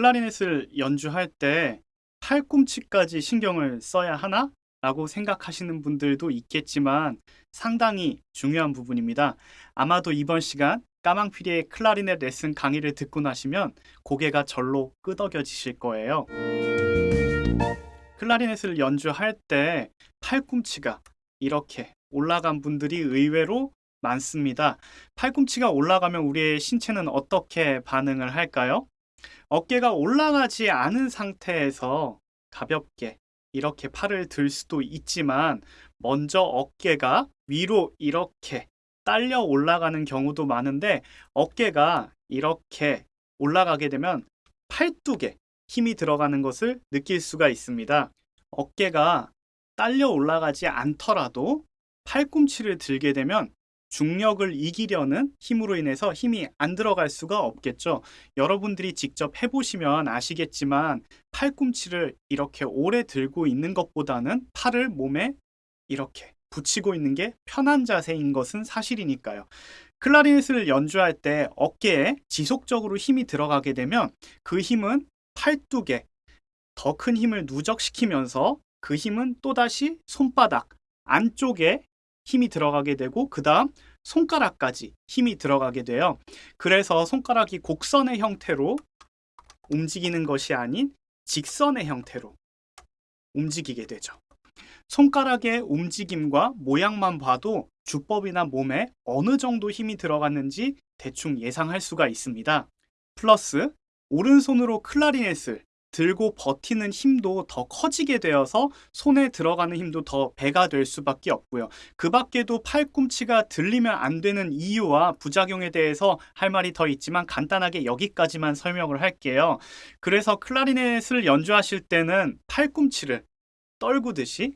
클라리넷을 연주할 때 팔꿈치까지 신경을 써야 하나? 라고 생각하시는 분들도 있겠지만 상당히 중요한 부분입니다. 아마도 이번 시간 까망피리의 클라리넷 레슨 강의를 듣고 나시면 고개가 절로 끄덕여지실 거예요. 클라리넷을 연주할 때 팔꿈치가 이렇게 올라간 분들이 의외로 많습니다. 팔꿈치가 올라가면 우리의 신체는 어떻게 반응을 할까요? 어깨가 올라가지 않은 상태에서 가볍게 이렇게 팔을 들 수도 있지만 먼저 어깨가 위로 이렇게 딸려 올라가는 경우도 많은데 어깨가 이렇게 올라가게 되면 팔뚝에 힘이 들어가는 것을 느낄 수가 있습니다. 어깨가 딸려 올라가지 않더라도 팔꿈치를 들게 되면 중력을 이기려는 힘으로 인해서 힘이 안 들어갈 수가 없겠죠. 여러분들이 직접 해보시면 아시겠지만 팔꿈치를 이렇게 오래 들고 있는 것보다는 팔을 몸에 이렇게 붙이고 있는 게 편한 자세인 것은 사실이니까요. 클라리넷을 연주할 때 어깨에 지속적으로 힘이 들어가게 되면 그 힘은 팔뚝에 더 큰 힘을 누적시키면서 그 힘은 또다시 손바닥 안쪽에 힘이 들어가게 되고 그 다음 손가락까지 힘이 들어가게 돼요. 그래서 손가락이 곡선의 형태로 움직이는 것이 아닌 직선의 형태로 움직이게 되죠. 손가락의 움직임과 모양만 봐도 주법이나 몸에 어느 정도 힘이 들어갔는지 대충 예상할 수가 있습니다. 플러스 오른손으로 클라리넷을 들고 버티는 힘도 더 커지게 되어서 손에 들어가는 힘도 더 배가 될 수밖에 없고요. 그 밖에도 팔꿈치가 들리면 안 되는 이유와 부작용에 대해서 할 말이 더 있지만 간단하게 여기까지만 설명을 할게요. 그래서 클라리넷을 연주하실 때는 팔꿈치를 떨구듯이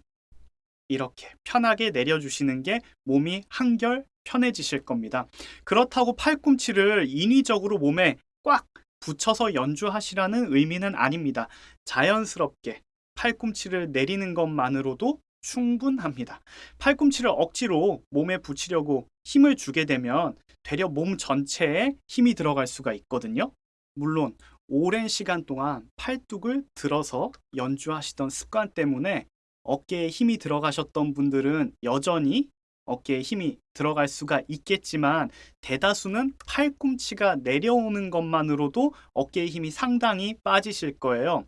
이렇게 편하게 내려주시는 게 몸이 한결 편해지실 겁니다. 그렇다고 팔꿈치를 인위적으로 몸에 꽉 붙여서 연주하시라는 의미는 아닙니다. 자연스럽게 팔꿈치를 내리는 것만으로도 충분합니다. 팔꿈치를 억지로 몸에 붙이려고 힘을 주게 되면 되려 몸 전체에 힘이 들어갈 수가 있거든요. 물론 오랜 시간 동안 팔뚝을 들어서 연주하시던 습관 때문에 어깨에 힘이 들어가셨던 분들은 여전히 어깨에 힘이 들어갈 수가 있겠지만 대다수는 팔꿈치가 내려오는 것만으로도 어깨의 힘이 상당히 빠지실 거예요.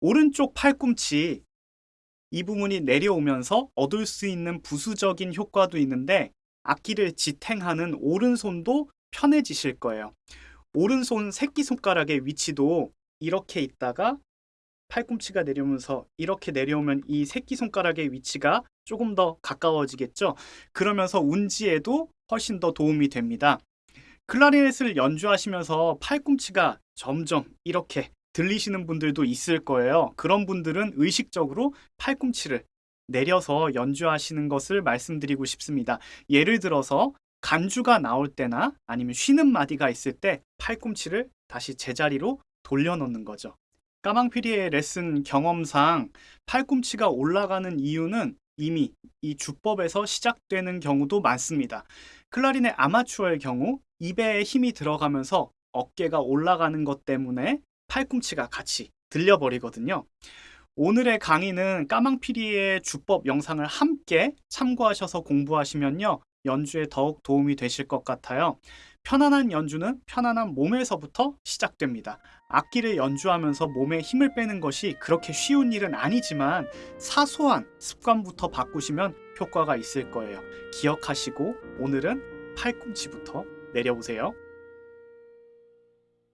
오른쪽 팔꿈치 이 부분이 내려오면서 얻을 수 있는 부수적인 효과도 있는데 악기를 지탱하는 오른손도 편해지실 거예요. 오른손 새끼손가락의 위치도 이렇게 있다가 팔꿈치가 내려오면서 이렇게 내려오면 이 새끼손가락의 위치가 조금 더 가까워지겠죠. 그러면서 운지에도 훨씬 더 도움이 됩니다. 클라리넷을 연주하시면서 팔꿈치가 점점 이렇게 들리시는 분들도 있을 거예요. 그런 분들은 의식적으로 팔꿈치를 내려서 연주하시는 것을 말씀드리고 싶습니다. 예를 들어서 간주가 나올 때나 아니면 쉬는 마디가 있을 때 팔꿈치를 다시 제자리로 돌려놓는 거죠. 까망피리의 레슨 경험상 팔꿈치가 올라가는 이유는 이미 이 주법에서 시작되는 경우도 많습니다. 클라리넷 아마추어의 경우 입에 힘이 들어가면서 어깨가 올라가는 것 때문에 팔꿈치가 같이 들려버리거든요. 오늘의 강의는 까망피리의 주법 영상을 함께 참고하셔서 공부하시면요. 연주에 더욱 도움이 되실 것 같아요. 편안한 연주는 편안한 몸에서부터 시작됩니다. 악기를 연주하면서 몸에 힘을 빼는 것이 그렇게 쉬운 일은 아니지만 사소한 습관부터 바꾸시면 효과가 있을 거예요. 기억하시고 오늘은 팔꿈치부터 내려보세요.